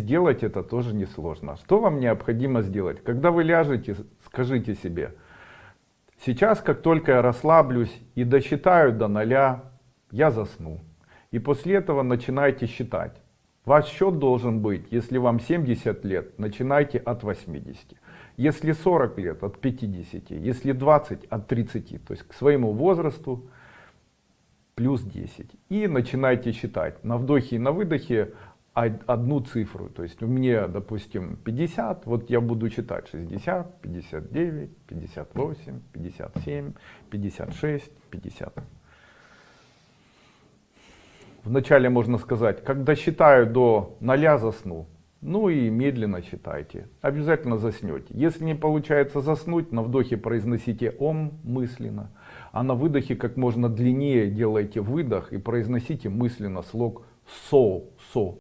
Сделать это тоже несложно. Что вам необходимо сделать? Когда вы ляжете, скажите себе, сейчас, как только я расслаблюсь и досчитаю до ноля, я засну. И после этого начинайте считать. Ваш счет должен быть, если вам 70 лет, начинайте от 80. Если 40 лет, от 50. Если 20, от 30. То есть к своему возрасту плюс 10. И начинайте считать. На вдохе и на выдохе одну цифру. То есть у меня, допустим, 50, вот я буду читать 60, 59, 58, 57, 56, 50. Вначале можно сказать, когда считаю до ноля засну. Ну и медленно считайте. Обязательно заснете. Если не получается заснуть, на вдохе произносите ом мысленно. А на выдохе как можно длиннее делайте выдох и произносите мысленно слог со, со.